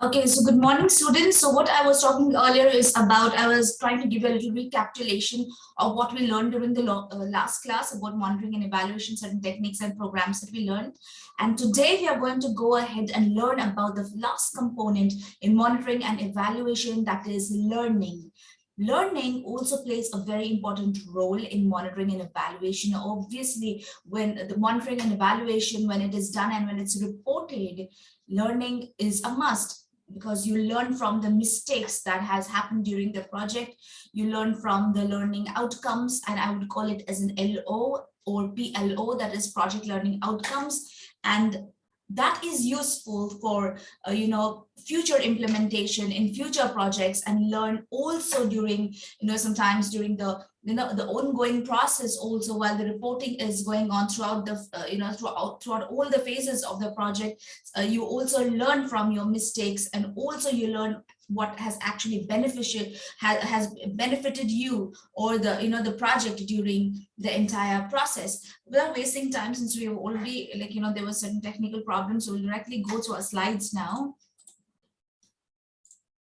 Okay, so good morning, students. So what I was talking earlier is about, I was trying to give you a little recapitulation of what we learned during the uh, last class about monitoring and evaluation, certain techniques and programs that we learned. And today we are going to go ahead and learn about the last component in monitoring and evaluation, that is learning. Learning also plays a very important role in monitoring and evaluation. Obviously, when the monitoring and evaluation, when it is done and when it's reported, learning is a must because you learn from the mistakes that has happened during the project. You learn from the learning outcomes, and I would call it as an LO or PLO, that is project learning outcomes. And that is useful for, uh, you know, future implementation in future projects and learn also during, you know, sometimes during the you know the ongoing process also while the reporting is going on throughout the uh, you know throughout throughout all the phases of the project. Uh, you also learn from your mistakes and also you learn what has actually beneficial has, has benefited you or the you know the project during the entire process. Without wasting time since we have already like you know there were certain technical problems so we'll directly go to our slides now.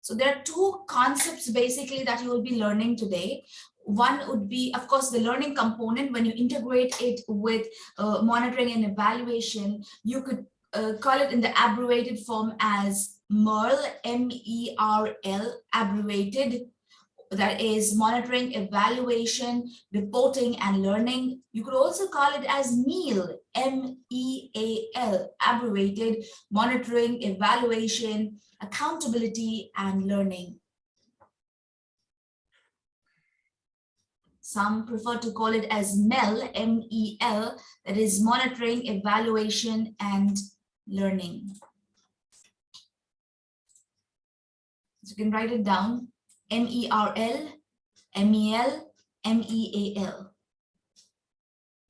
So there are two concepts basically that you will be learning today. One would be, of course, the learning component. When you integrate it with uh, monitoring and evaluation, you could uh, call it in the abbreviated form as MERL, M-E-R-L, abbreviated. That is monitoring, evaluation, reporting, and learning. You could also call it as MEAL, M-E-A-L, abbreviated, monitoring, evaluation, accountability, and learning. Some prefer to call it as MEL, M-E-L, that is monitoring, evaluation, and learning. So you can write it down, M-E-R-L, M-E-L, M-E-A-L,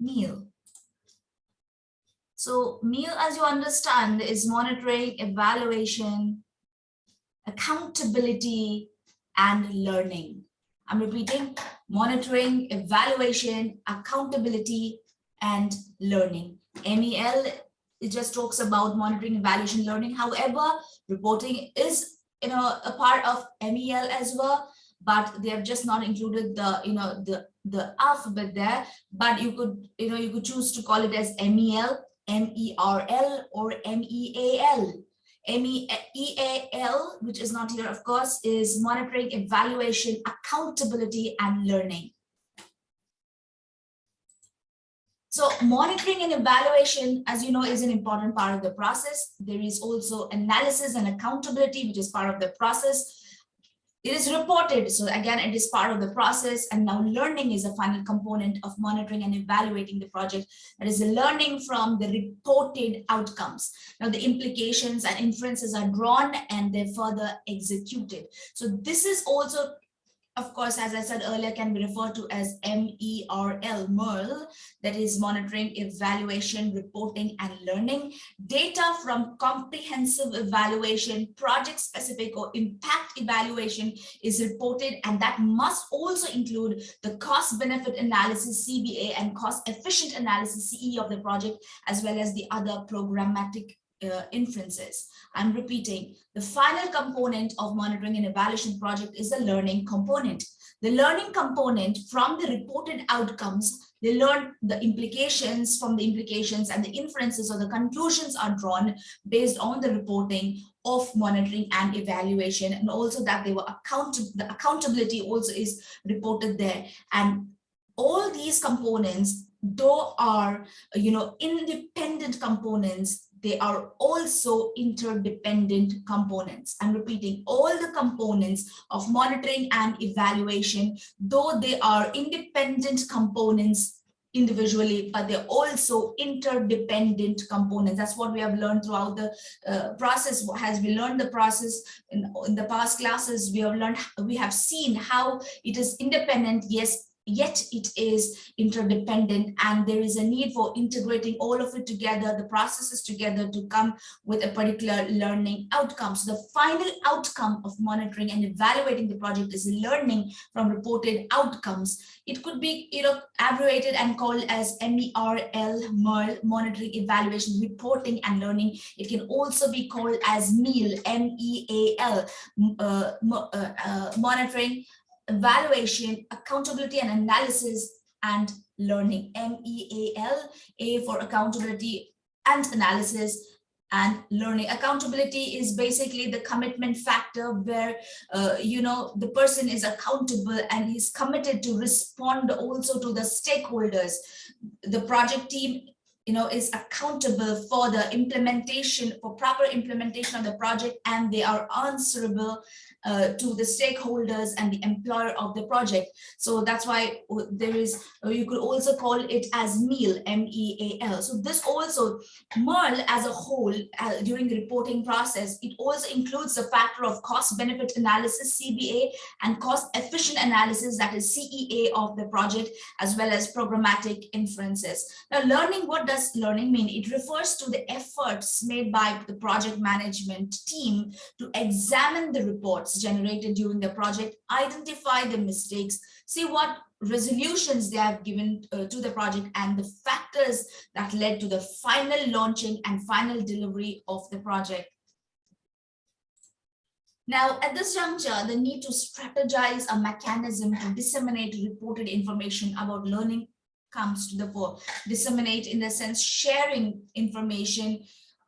MEAL. So MEAL, as you understand, is monitoring, evaluation, accountability, and learning. I'm repeating, monitoring, evaluation, accountability, and learning. MEL, it just talks about monitoring, evaluation, learning. However, reporting is you know, a part of MEL as well, but they have just not included the, you know, the, the alphabet there, but you could, you know, you could choose to call it as MEL, M-E-R-L or M-E-A-L. MEAL, which is not here, of course, is monitoring, evaluation, accountability, and learning. So monitoring and evaluation, as you know, is an important part of the process. There is also analysis and accountability, which is part of the process. It is reported, so again, it is part of the process, and now learning is a final component of monitoring and evaluating the project. That is learning from the reported outcomes. Now the implications and inferences are drawn and they're further executed. So this is also of course, as I said earlier, can be referred to as MERL, MERL, that is monitoring, evaluation, reporting, and learning. Data from comprehensive evaluation, project-specific or impact evaluation is reported, and that must also include the cost-benefit analysis, CBA, and cost-efficient analysis, CE of the project, as well as the other programmatic uh, inferences. I'm repeating, the final component of monitoring and evaluation project is the learning component. The learning component from the reported outcomes, they learn the implications from the implications and the inferences or the conclusions are drawn based on the reporting of monitoring and evaluation and also that they were accountable the accountability also is reported there and all these components though are you know independent components they are also interdependent components. I'm repeating all the components of monitoring and evaluation, though they are independent components individually, but they're also interdependent components. That's what we have learned throughout the uh, process. As we learned the process in, in the past classes, we have learned, we have seen how it is independent, yes, yet it is interdependent and there is a need for integrating all of it together, the processes together to come with a particular learning outcome. So the final outcome of monitoring and evaluating the project is learning from reported outcomes. It could be you know, abbreviated and called as MERL, MERL, monitoring, evaluation, reporting and learning. It can also be called as MEAL, M-E-A-L, uh, uh, uh, monitoring, evaluation, accountability and analysis, and learning. M-E-A-L, A for accountability and analysis, and learning. Accountability is basically the commitment factor where uh, you know the person is accountable and he's committed to respond also to the stakeholders. The project team you know is accountable for the implementation for proper implementation of the project and they are answerable uh, to the stakeholders and the employer of the project. So that's why there is, you could also call it as MEAL, M-E-A-L. So this also, MERL as a whole, uh, during the reporting process, it also includes the factor of cost benefit analysis, CBA, and cost efficient analysis, that is CEA of the project, as well as programmatic inferences. Now, learning, what does learning mean? It refers to the efforts made by the project management team to examine the reports generated during the project, identify the mistakes, see what resolutions they have given uh, to the project and the factors that led to the final launching and final delivery of the project. Now, at this juncture, the need to strategize a mechanism to disseminate reported information about learning comes to the fore. Disseminate in the sense sharing information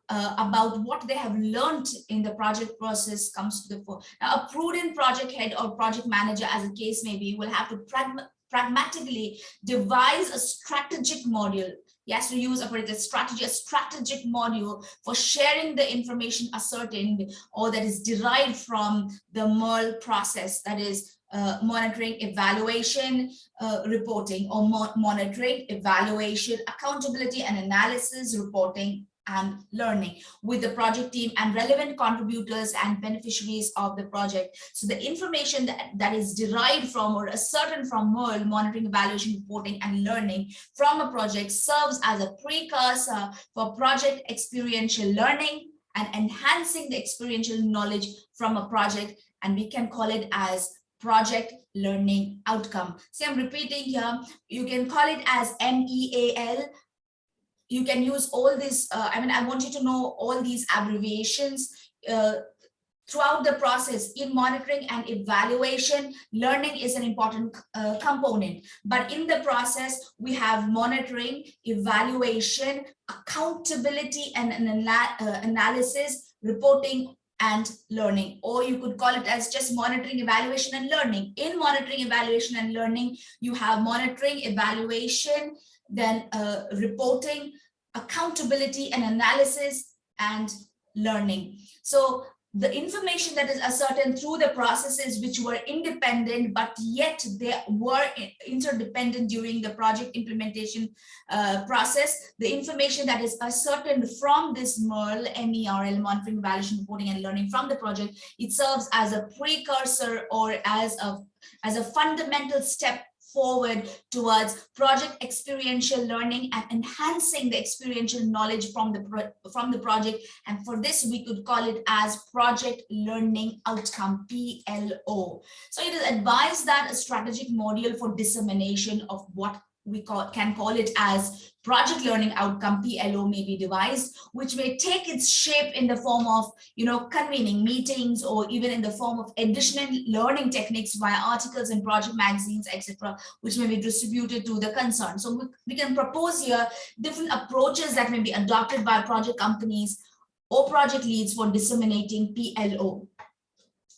uh, about what they have learned in the project process comes to the fore. Now, a prudent project head or project manager, as the case may be, will have to pragma pragmatically devise a strategic module. He has to use a strategy, a strategic module for sharing the information ascertained or that is derived from the MERL process, that is uh, monitoring, evaluation, uh, reporting, or mo monitoring, evaluation, accountability and analysis, reporting, and learning with the project team and relevant contributors and beneficiaries of the project. So the information that, that is derived from or ascertained from MERL, monitoring, evaluation, reporting, and learning from a project serves as a precursor for project experiential learning and enhancing the experiential knowledge from a project. And we can call it as project learning outcome. See, I'm repeating here, you can call it as MEAL, you can use all this. Uh, I mean, I want you to know all these abbreviations uh, throughout the process in monitoring and evaluation. Learning is an important uh, component, but in the process, we have monitoring, evaluation, accountability, and an uh, analysis, reporting, and learning or you could call it as just monitoring evaluation and learning in monitoring evaluation and learning you have monitoring evaluation then uh, reporting, accountability and analysis, and learning. So the information that is ascertained through the processes which were independent, but yet they were interdependent during the project implementation uh, process, the information that is ascertained from this MERL, MERL, monitoring, evaluation, reporting, and learning from the project, it serves as a precursor or as a, as a fundamental step forward towards project experiential learning and enhancing the experiential knowledge from the from the project. And for this we could call it as project learning outcome PLO so it is advised that a strategic module for dissemination of what we call, can call it as project learning outcome PLO may be devised, which may take its shape in the form of, you know, convening meetings or even in the form of additional learning techniques via articles and project magazines, etc., which may be distributed to the concern. So we, we can propose here different approaches that may be adopted by project companies or project leads for disseminating PLO.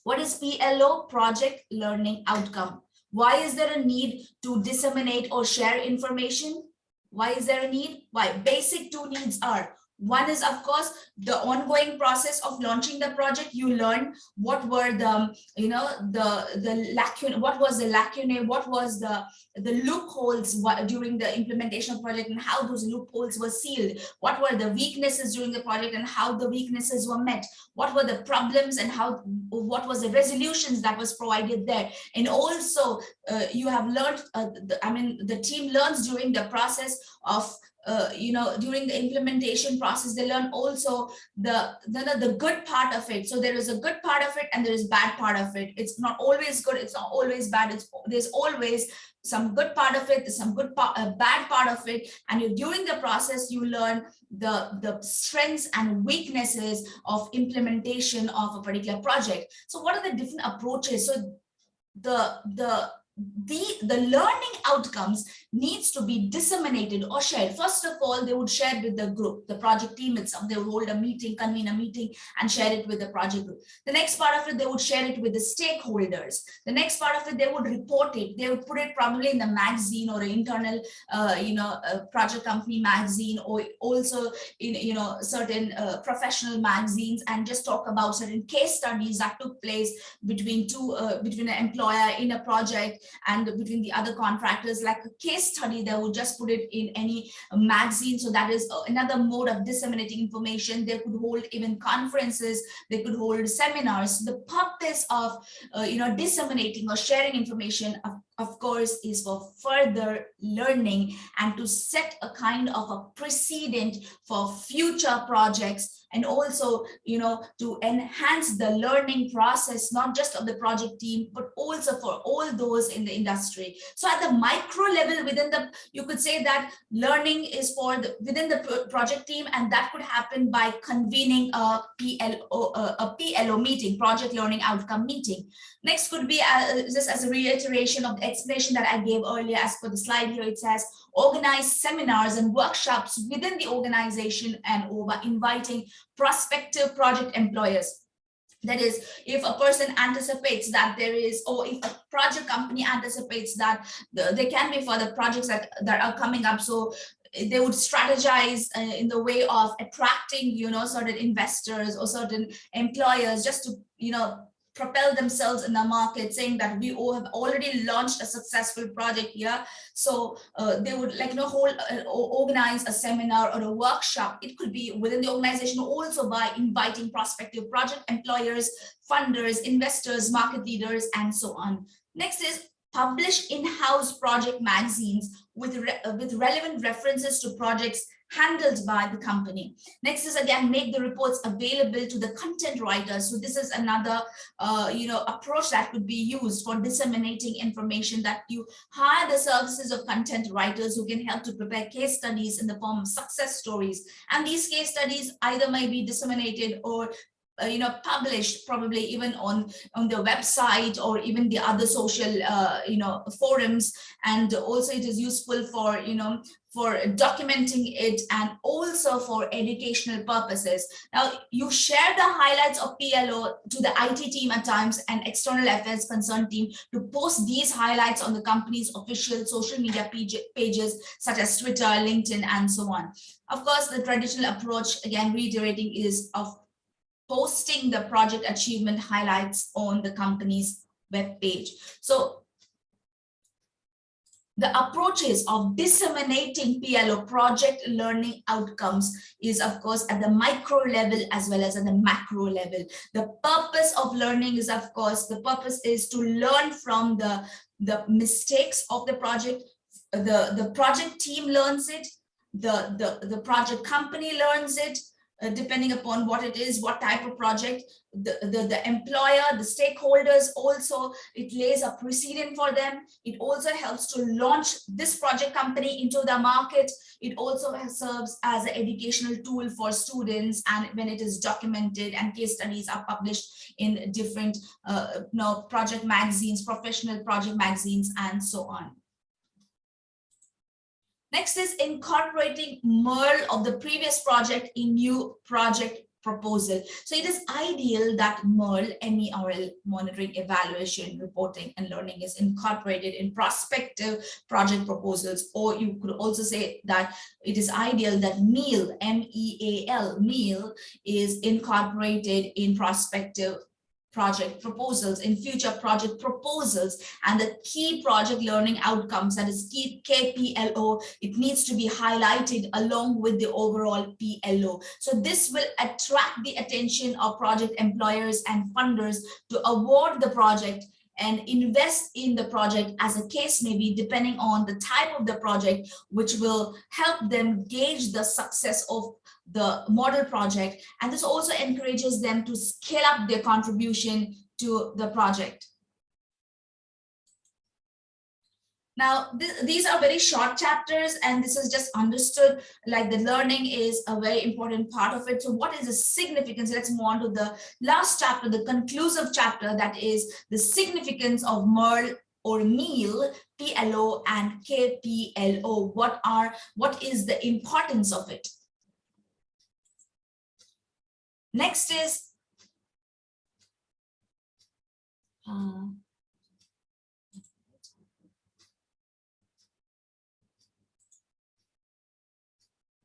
What is PLO? Project Learning Outcome. Why is there a need to disseminate or share information? Why is there a need? Why? Basic two needs are One is, of course, the ongoing process of launching the project. You learn what were the, you know, the the lacune, what was the lacune, what was the the loopholes during the implementation of project and how those loopholes were sealed. What were the weaknesses during the project and how the weaknesses were met. What were the problems and how what was the resolutions that was provided there. And also, uh, you have learned. Uh, the, I mean, the team learns during the process of uh, you know, during the implementation process, they learn also the, the, the good part of it. So there is a good part of it and there is bad part of it. It's not always good. It's not always bad. It's there's always some good part of it, some good part, a bad part of it. And you, during the process, you learn the, the strengths and weaknesses of implementation of a particular project. So what are the different approaches? So the, the the the learning outcomes needs to be disseminated or shared. First of all they would share with the group the project team itself. They would hold a meeting convene a meeting and share it with the project group. The next part of it they would share it with the stakeholders. The next part of it they would report it. They would put it probably in the magazine or internal uh, you know project company magazine or also in you know certain uh, professional magazines and just talk about certain case studies that took place between two uh, between an employer in a project and between the other contractors like a case study they would just put it in any magazine. So that is another mode of disseminating information. They could hold even conferences. They could hold seminars. The purpose of uh, you know disseminating or sharing information of, of course is for further learning and to set a kind of a precedent for future projects and also you know to enhance the learning process not just of the project team but also for all those in the industry. So at the micro level within the you could say that learning is for the within the project team and that could happen by convening a PLO a PLO meeting project learning outcome meeting. Next could be uh, just as a reiteration of the explanation that I gave earlier as per the slide here it says organize seminars and workshops within the organization and over inviting prospective project employers. That is, if a person anticipates that there is, or if a project company anticipates that the, there can be further projects that, that are coming up. So they would strategize uh, in the way of attracting, you know, certain investors or certain employers just to, you know, propel themselves in the market saying that we all have already launched a successful project here. So uh, they would like you know hold uh, organize a seminar or a workshop. It could be within the organization also by inviting prospective project employers funders investors market leaders and so on. Next is publish in-house project magazines with, re uh, with relevant references to projects handled by the company. Next is again, make the reports available to the content writers. So this is another, uh, you know, approach that could be used for disseminating information that you hire the services of content writers who can help to prepare case studies in the form of success stories. And these case studies either may be disseminated or uh, you know published probably even on on the website or even the other social uh, you know forums and also it is useful for you know for documenting it and also for educational purposes. Now, you share the highlights of PLO to the IT team at times and external affairs concern team to post these highlights on the company's official social media pages such as Twitter, LinkedIn, and so on. Of course, the traditional approach, again, reiterating, is of posting the project achievement highlights on the company's web page. So the approaches of disseminating PLO project learning outcomes is of course at the micro level as well as at the macro level. The purpose of learning is of course, the purpose is to learn from the, the mistakes of the project. The, the project team learns it, the, the, the project company learns it, uh, depending upon what it is, what type of project, the, the, the employer, the stakeholders also, it lays a precedent for them. It also helps to launch this project company into the market. It also serves as an educational tool for students and when it is documented and case studies are published in different uh, you know, project magazines, professional project magazines, and so on. Next is incorporating MERL of the previous project in new project proposal. So it is ideal that MERL, M-E-R-L, monitoring, evaluation, reporting, and learning is incorporated in prospective project proposals. Or you could also say that it is ideal that MEAL, M-E-A-L, MEAL is incorporated in prospective project proposals in future project proposals and the key project learning outcomes that is key KPLO it needs to be highlighted along with the overall PLO so this will attract the attention of project employers and funders to award the project and invest in the project as a case may be depending on the type of the project which will help them gauge the success of the model project. And this also encourages them to scale up their contribution to the project. Now, th these are very short chapters, and this is just understood like the learning is a very important part of it. So what is the significance? Let's move on to the last chapter, the conclusive chapter, that is the significance of MERL or MEAL, PLO and KPLO. What are, what is the importance of it? Next is uh,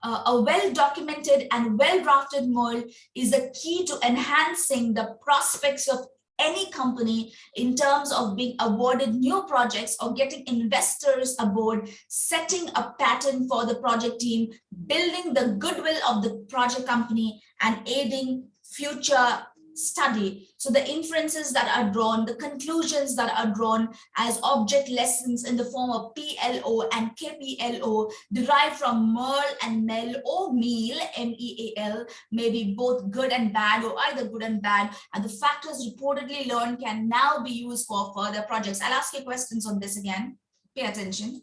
uh, a well-documented and well-drafted MERL is a key to enhancing the prospects of any company in terms of being awarded new projects or getting investors aboard, setting a pattern for the project team, building the goodwill of the project company, and aiding future study. So the inferences that are drawn, the conclusions that are drawn as object lessons in the form of PLO and KPLO derived from MERL and MEL or MEAL, M-E-A-L, may be both good and bad or either good and bad. And the factors reportedly learned can now be used for further projects. I'll ask you questions on this again. Pay attention.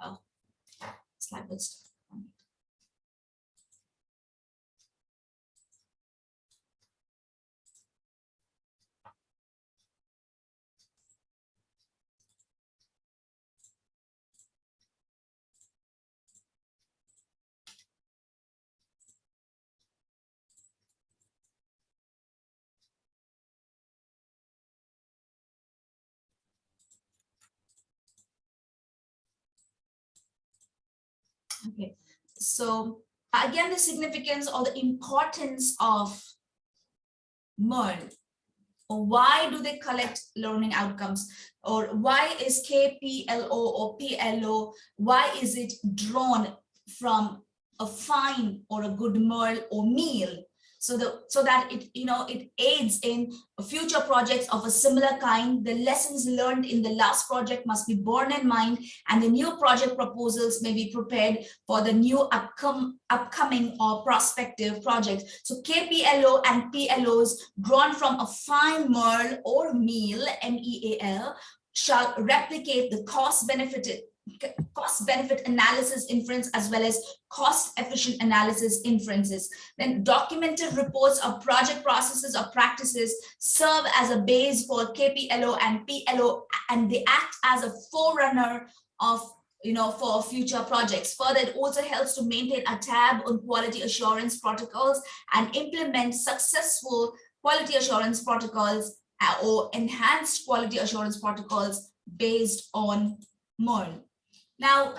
Oh, slide was Okay, so again, the significance or the importance of MERL. Why do they collect learning outcomes? Or why is KPLO or PLO, why is it drawn from a fine or a good MERL or MEAL so the so that it you know it aids in future projects of a similar kind. The lessons learned in the last project must be borne in mind and the new project proposals may be prepared for the new upcom upcoming or prospective projects. So kplo and plos drawn from a fine merl or meal meal shall replicate the cost benefit cost benefit analysis inference as well as cost efficient analysis inferences. Then documented reports of project processes or practices serve as a base for KPLO and PLO and they act as a forerunner of you know, for future projects. Further, it also helps to maintain a tab on quality assurance protocols and implement successful quality assurance protocols uh, or enhanced quality assurance protocols based on MERL. Now,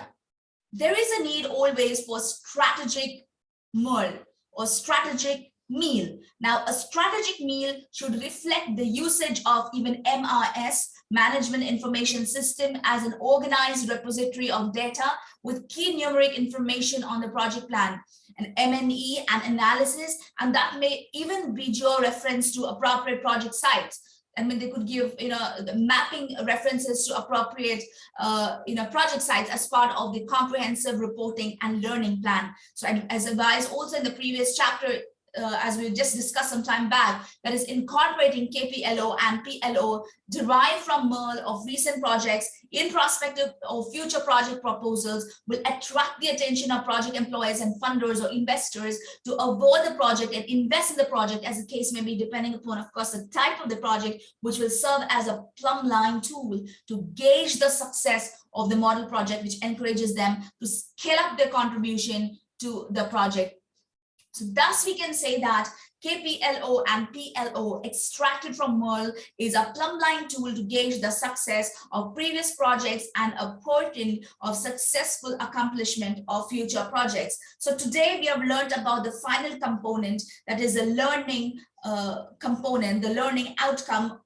there is a need always for strategic meal or strategic meal. Now, a strategic meal should reflect the usage of even MRS, Management Information System, as an organized repository of data with key numeric information on the project plan, an MNE and analysis, and that may even be geo-reference to appropriate project sites. I mean, they could give, you know, mapping references to appropriate, uh, you know, project sites as part of the comprehensive reporting and learning plan. So as advised also in the previous chapter, uh, as we just discussed some time back, that is incorporating KPLO and PLO derived from MERL of recent projects in prospective or future project proposals will attract the attention of project employers and funders or investors to avoid the project and invest in the project as the case may be depending upon, of course, the type of the project, which will serve as a plumb line tool to gauge the success of the model project, which encourages them to scale up their contribution to the project. So thus we can say that KPLO and PLO extracted from MERL is a plumbline tool to gauge the success of previous projects and a portent of successful accomplishment of future projects. So today we have learned about the final component that is the learning uh, component, the learning outcome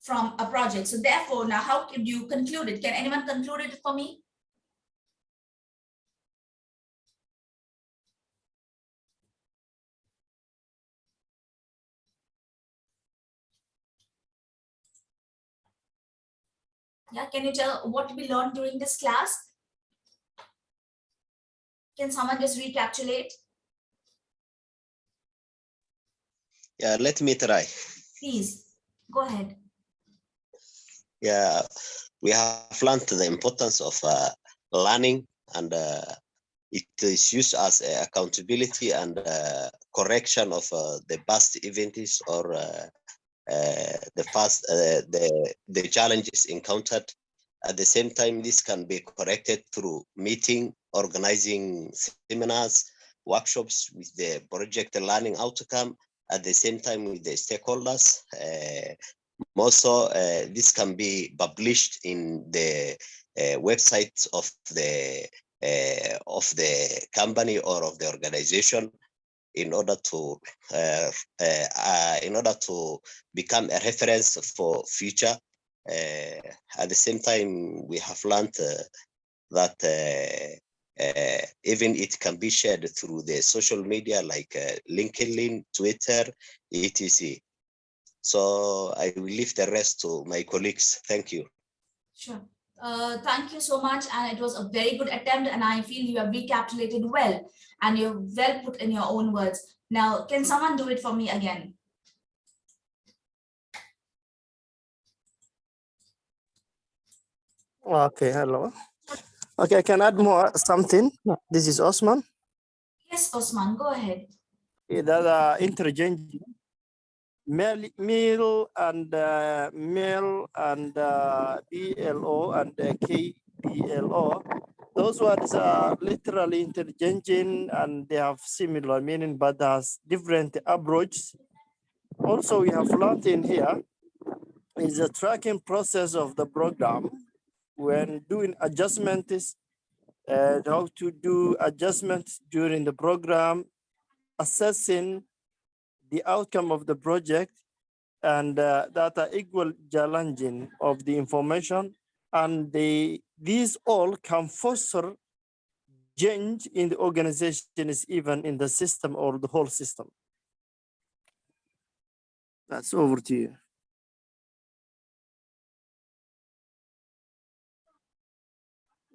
from a project. So therefore, now how could you conclude it? Can anyone conclude it for me? Yeah, can you tell what we learned during this class? Can someone just recapitulate? Yeah, let me try. Please, go ahead. Yeah, we have learned the importance of uh, learning and uh, it is used as uh, accountability and uh, correction of uh, the past events or uh, the first uh, the the challenges encountered. At the same time, this can be corrected through meeting, organizing seminars, workshops with the project learning outcome. At the same time, with the stakeholders. Uh, also, uh, this can be published in the uh, websites of the uh, of the company or of the organization in order to uh, uh, uh, in order to become a reference for future. at the same time, we have learned that uh, even it can be shared through the social media like uh, LinkedIn, Twitter, etc. So I will leave the rest to my colleagues. Thank you. Sure. Uh, thank you so much. And it was a very good attempt. And I feel you have recapitulated well and you're well put in your own words. Now, can someone do it for me again? Okay, hello. Okay, I can add more something. This is Osman. Yes, Osman, go ahead. Yeah, that uh, interchange male, and uh, male and uh, BLO and uh, KBLO. Those words are literally interchanging and they have similar meaning, but has different approaches. Also, we have learned in here is the tracking process of the program when doing adjustments and how to do adjustments during the program, assessing the outcome of the project and uh, that are equal challenging of the information and they, these all can foster change in the organizations, even in the system or the whole system. That's over to you.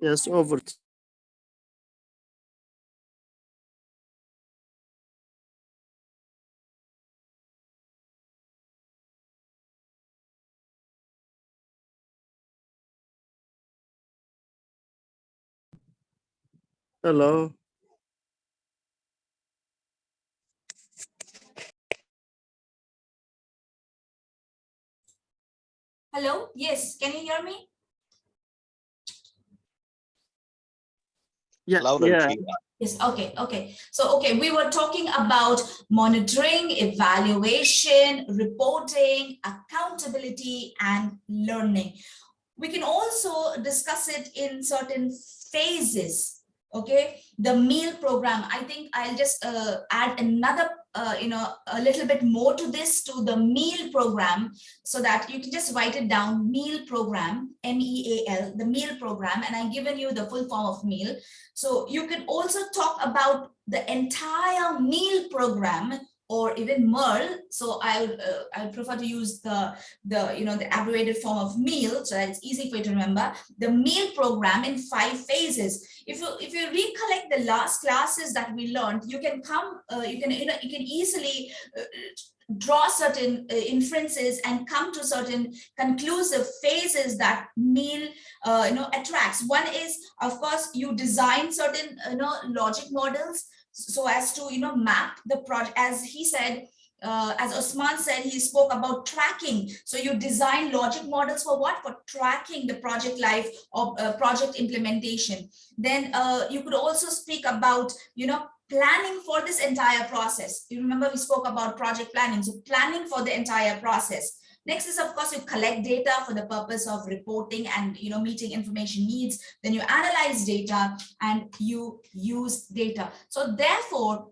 Yes, over to Hello. Hello, yes, can you hear me? Yeah, Loud yeah. Yes, okay, okay. So, okay, we were talking about monitoring, evaluation, reporting, accountability, and learning. We can also discuss it in certain phases, okay? The meal program, I think I'll just uh, add another, uh, you know, a little bit more to this, to the meal program, so that you can just write it down, meal program, M-E-A-L, the meal program, and I've given you the full form of meal. So you can also talk about the entire meal program or even MERL. So I'll uh, I prefer to use the the you know the abbreviated form of meal so that it's easy for you to remember. The meal program in five phases. If you if you recollect the last classes that we learned, you can come uh, you can you know you can easily uh, draw certain uh, inferences and come to certain conclusive phases that meal uh, you know attracts one is of course you design certain you know logic models so as to you know map the project as he said uh, as Osman said, he spoke about tracking. So you design logic models for what? For tracking the project life of uh, project implementation. Then uh, you could also speak about, you know, planning for this entire process. You remember we spoke about project planning. So planning for the entire process. Next is, of course, you collect data for the purpose of reporting and, you know, meeting information needs. Then you analyze data and you use data. So therefore,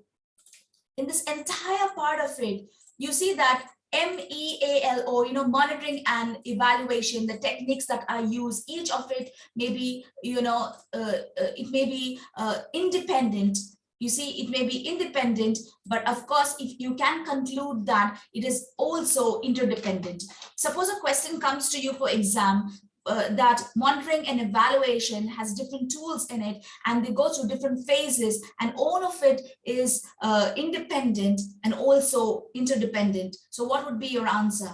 in this entire part of it, you see that MEALO, you know, monitoring and evaluation, the techniques that are used, each of it may be, you know, uh, uh, it may be uh, independent. You see, it may be independent, but of course, if you can conclude that it is also interdependent. Suppose a question comes to you for exam, uh, that monitoring and evaluation has different tools in it and they go through different phases and all of it is uh, independent and also interdependent. So what would be your answer?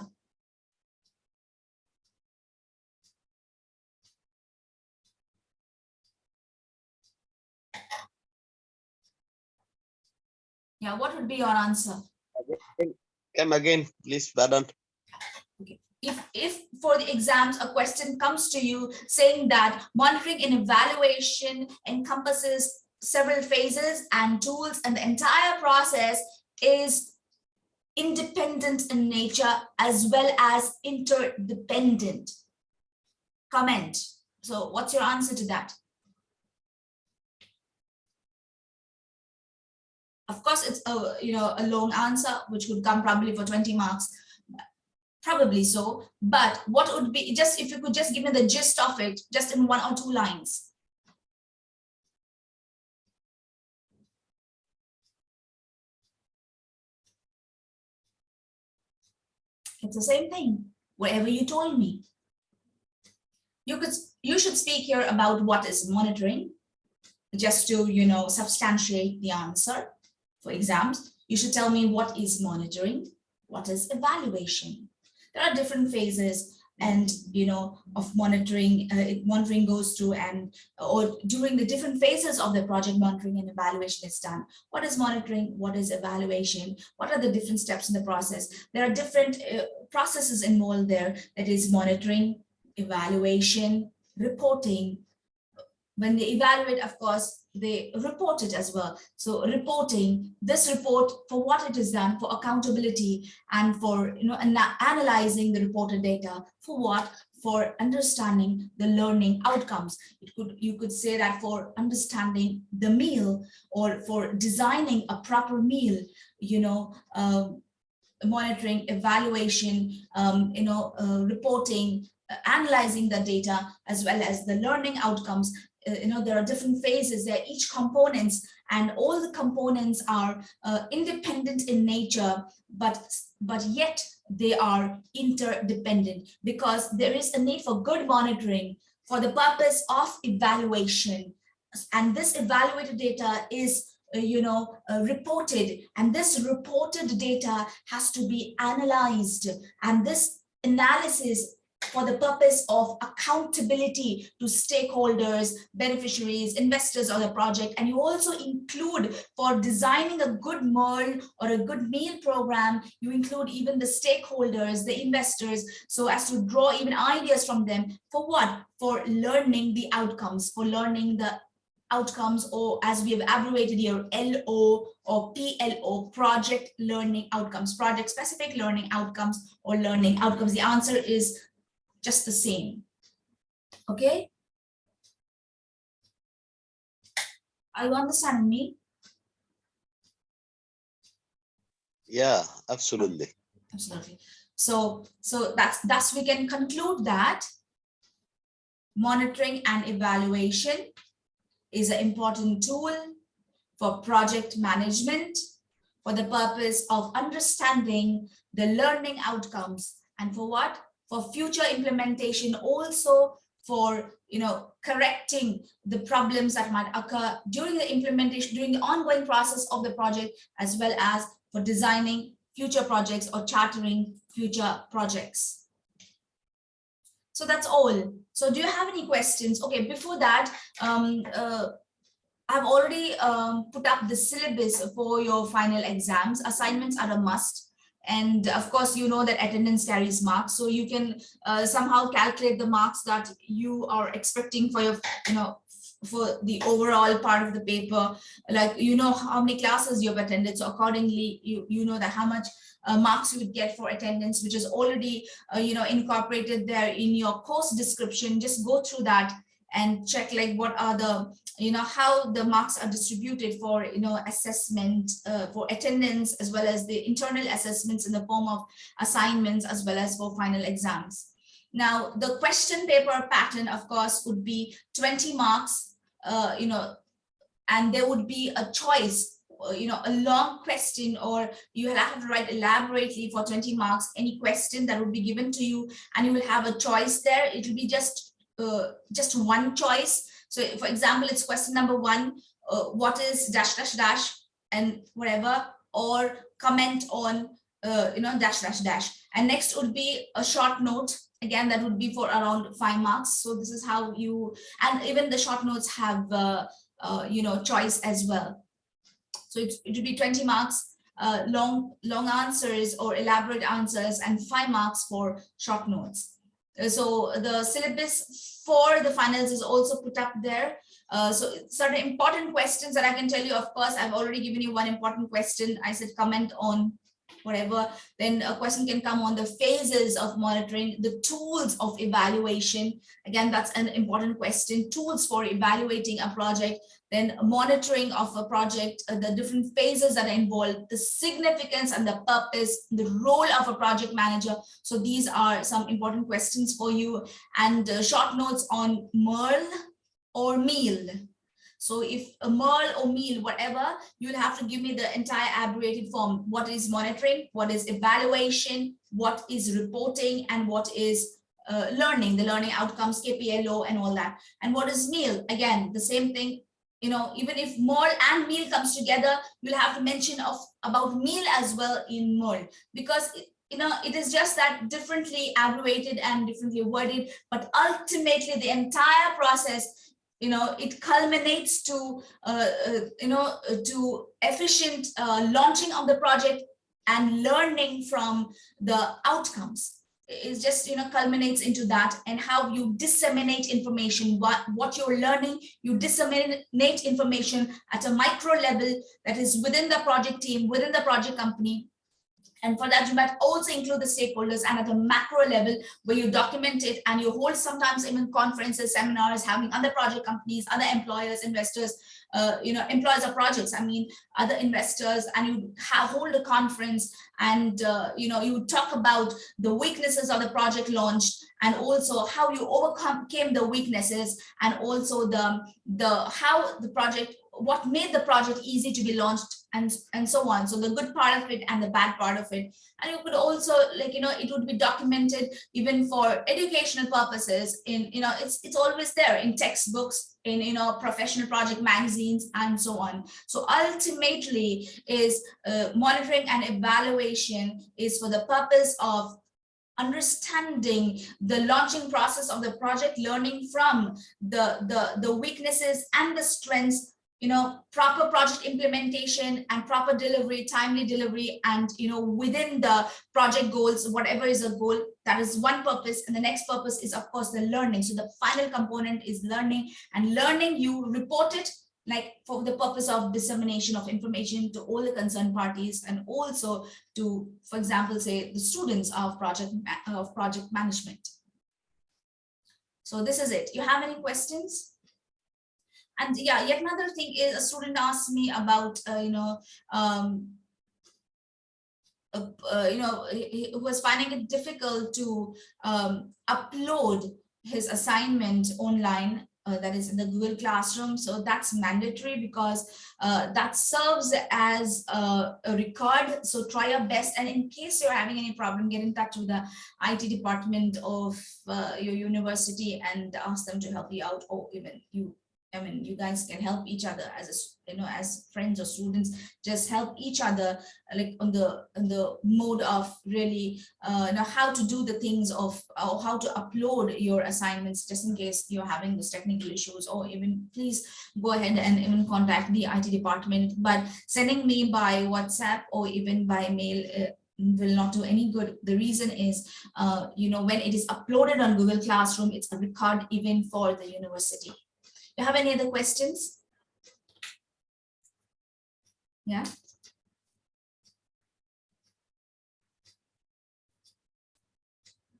Yeah, what would be your answer? Come again, please, Badan. if if for the exams a question comes to you saying that monitoring and evaluation encompasses several phases and tools and the entire process is independent in nature as well as interdependent comment so what's your answer to that of course it's a you know a long answer which would come probably for 20 marks Probably so, but what would be, just if you could just give me the gist of it, just in one or two lines. It's the same thing, whatever you told me. You could, you should speak here about what is monitoring, just to, you know, substantiate the answer for exams. You should tell me what is monitoring, what is evaluation, there are different phases and you know of monitoring uh, monitoring goes through and or during the different phases of the project monitoring and evaluation is done. What is monitoring? What is evaluation? What are the different steps in the process? There are different uh, processes involved there. That is monitoring evaluation reporting when they evaluate of course they report it as well. So reporting this report for what it is done for accountability and for you know analyzing the reported data for what for understanding the learning outcomes. It could you could say that for understanding the meal or for designing a proper meal, you know, uh, monitoring, evaluation, um, you know, uh, reporting, uh, analyzing the data as well as the learning outcomes you know, there are different phases, there each components and all the components are uh, independent in nature, but, but yet they are interdependent because there is a need for good monitoring for the purpose of evaluation. And this evaluated data is uh, you know, uh, reported and this reported data has to be analyzed and this analysis for the purpose of accountability to stakeholders, beneficiaries, investors of the project. And you also include for designing a good MERL or a good meal program, you include even the stakeholders, the investors, so as to draw even ideas from them for what? For learning the outcomes, for learning the outcomes or as we have abbreviated here LO or PLO project learning outcomes project specific learning outcomes or learning outcomes the answer is just the same. Okay? Are you understanding me? Yeah, absolutely. Absolutely. So, so that's thus we can conclude that monitoring and evaluation is an important tool for project management for the purpose of understanding the learning outcomes and for what? For future implementation, also for you know correcting the problems that might occur during the implementation, during the ongoing process of the project, as well as for designing future projects or chartering future projects. So that's all. So do you have any questions? Okay, before that, um, uh, I've already um, put up the syllabus for your final exams. Assignments are a must And of course, you know that attendance carries marks, so you can uh, somehow calculate the marks that you are expecting for your, you know, for the overall part of the paper, like you know how many classes you've attended. So accordingly, you you know that how much uh, marks you would get for attendance, which is already uh, you know incorporated there in your course description. Just go through that and check like what are the you know how the marks are distributed for you know assessment uh, for attendance as well as the internal assessments in the form of assignments as well as for final exams. Now the question paper pattern of course would be 20 marks uh, you know and there would be a choice uh, you know a long question or you have to write elaborately for 20 marks any question that would be given to you and you will have a choice there. It will be just uh, just one choice. So for example, it's question number one, uh, what is dash dash dash and whatever, or comment on, uh, you know, dash dash dash. And next would be a short note. Again, that would be for around five marks. So this is how you, and even the short notes have, uh, uh, you know, choice as well. So it, it would be 20 marks, long, long answers or elaborate answers and five marks for short notes. Uh, so the syllabus for the finals is also put up there. Uh, so certain important questions that I can tell you, of course, I've already given you one important question. I said comment on whatever, then a question can come on the phases of monitoring, the tools of evaluation. Again, that's an important question, tools for evaluating a project, then monitoring of a project, uh, the different phases that are involved, the significance and the purpose, the role of a project manager. So these are some important questions for you and uh, short notes on MERL or MEAL. So if a MERL or MEAL, whatever, you'll have to give me the entire abbreviated form. What is monitoring? What is evaluation? What is reporting? And what is uh, learning, the learning outcomes, KPLO and all that. And what is MEAL? Again, the same thing, you know, even if MERL and MEAL comes together, you'll have to mention of about MEAL as well in MERL because it, you know, it is just that differently abbreviated and differently worded, but ultimately the entire process you know, it culminates to, uh, uh, you know, uh, to efficient uh, launching of the project and learning from the outcomes. It just, you know, culminates into that and how you disseminate information, what, what you're learning, you disseminate information at a micro level that is within the project team, within the project company, and for that, you might also include the stakeholders and at a macro level where you document it and you hold sometimes even conferences, seminars, having other project companies, other employers, investors, uh, you know, employers of projects, I mean, other investors, and you have hold a conference and, uh, you know, you talk about the weaknesses of the project launched and also how you overcame the weaknesses and also the, the how the project what made the project easy to be launched and and so on. So the good part of it and the bad part of it. And you could also like you know it would be documented even for educational purposes in you know it's it's always there in textbooks in you know professional project magazines and so on. So ultimately is uh, monitoring and evaluation is for the purpose of understanding the launching process of the project learning from the the the weaknesses and the strengths you know, proper project implementation and proper delivery, timely delivery, and, you know, within the project goals, whatever is a goal, that is one purpose. And the next purpose is, of course, the learning. So the final component is learning and learning, you report it like for the purpose of dissemination of information to all the concerned parties and also to, for example, say the students of project of project management. So this is it. You have any questions? And yeah, yet another thing is a student asked me about, uh, you know, um, uh, uh, you know, he, was finding it difficult to um, upload his assignment online uh, that is in the Google Classroom. So that's mandatory because uh, that serves as a, a, record. So try your best. And in case you're having any problem, get in touch with the IT department of uh, your university and ask them to help you out or even you I mean, you guys can help each other as a, you know, as friends or students, just help each other like on the on the mode of really uh, you know how to do the things of or how to upload your assignments just in case you're having those technical issues or even please go ahead and even contact the IT department. But sending me by WhatsApp or even by mail, uh, will not do any good. The reason is, uh, you know, when it is uploaded on Google Classroom, it's a record even for the university. You have any other questions? Yeah.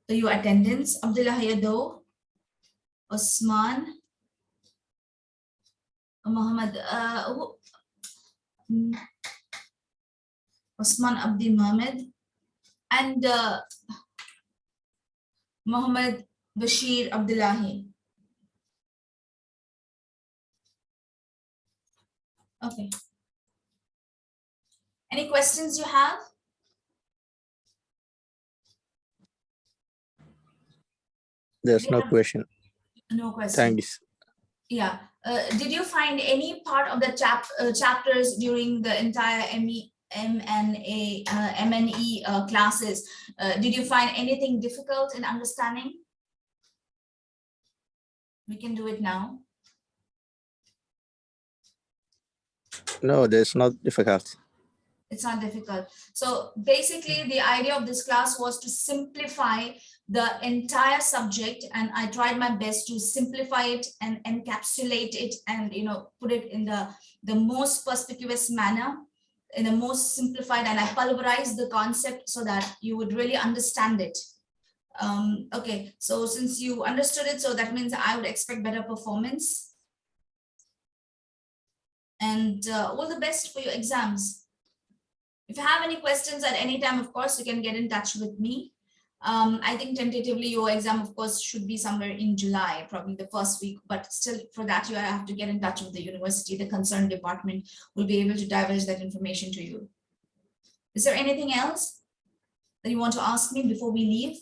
So your attendance, Abdullah Hayado, Osman, Muhammad, uh, mm, Osman Abdi Mohammed, and uh, Muhammad Bashir Abdullahi. Okay. Any questions you have? There's no question. No questions. Thanks. Yeah, uh, did you find any part of the chap, uh, chapters during the entire ME, MNA, uh, MNE uh, classes? Uh, did you find anything difficult in understanding? We can do it now. No, there's not difficult. It's not difficult. So basically, the idea of this class was to simplify the entire subject and I tried my best to simplify it and encapsulate it and you know put it in the the most perspicuous manner in the most simplified and I pulverized the concept so that you would really understand it. Um, okay, so since you understood it, so that means I would expect better performance. And uh, all the best for your exams. If you have any questions at any time, of course, you can get in touch with me. Um, I think tentatively your exam, of course, should be somewhere in July, probably the first week, but still for that you have to get in touch with the university. The concerned department will be able to divulge that information to you. Is there anything else that you want to ask me before we leave?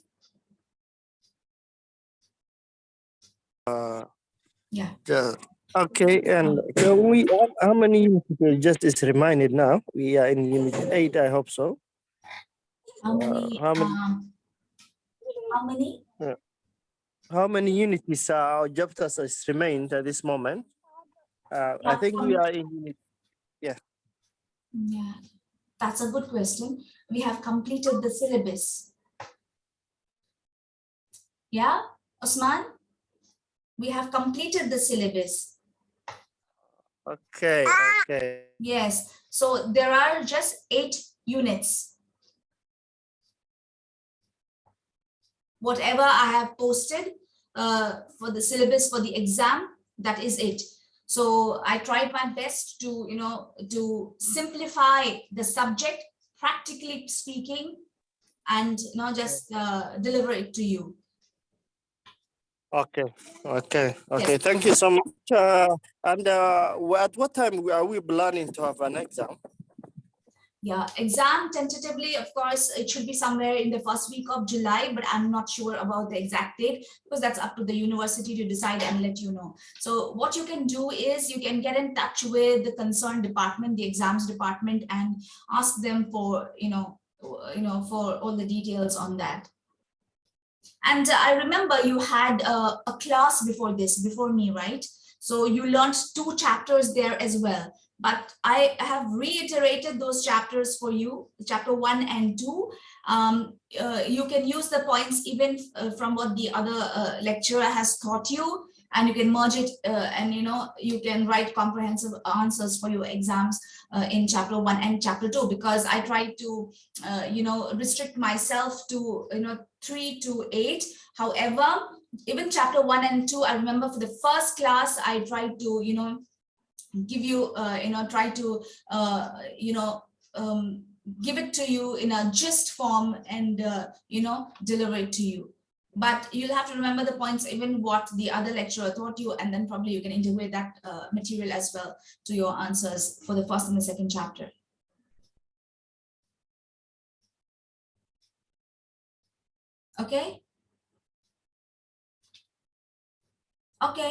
Uh, Yeah. Yeah. Okay, and can we, how- many units will just is reminded now? We are in unit eight, I hope so. How Uh, many, how many- um, how many? How many units are our chapters is remained at this moment? Uh, I think we are in unit, Yeah, that's a good question. We have completed the syllabus. Yeah, Osman? We have completed the syllabus. Okay, okay. Yes, so there are just eight units. Whatever I have posted uh, for the syllabus for the exam, that is it. So I tried my best to, you know, to simplify the subject, practically speaking, and not just uh, deliver it to you. Okay, okay, okay. Thank you so much. Uh, and uh, at what time are we planning to have an exam? Yeah, exam tentatively, of course, it should be somewhere in the first week of July, but I'm not sure about the exact date because that's up to the university to decide and let you know. So what you can do is you can get in touch with the concerned department, the exams department, and ask them for, you know, you know, for all the details on that. And I remember you had a, a class before this, before me, right? So you learned two chapters there as well but I have reiterated those chapters for you, chapter one and two. Um, uh, you can use the points even uh, from what the other uh, lecturer has taught you, and you can merge it uh, and you know you can write comprehensive answers for your exams uh, in chapter one and chapter two because I try to uh, you know restrict myself to you know three to eight. However, even chapter one and two, I remember for the first class, I tried to you know give you, uh, you know, try to, uh, you know, um, give it to you in a gist form and, uh, you know, deliver it to you. But you'll have to remember the points, even what the other lecturer taught you, and then probably you can integrate that uh, material as well to your answers for the first and the second chapter. Okay? Okay.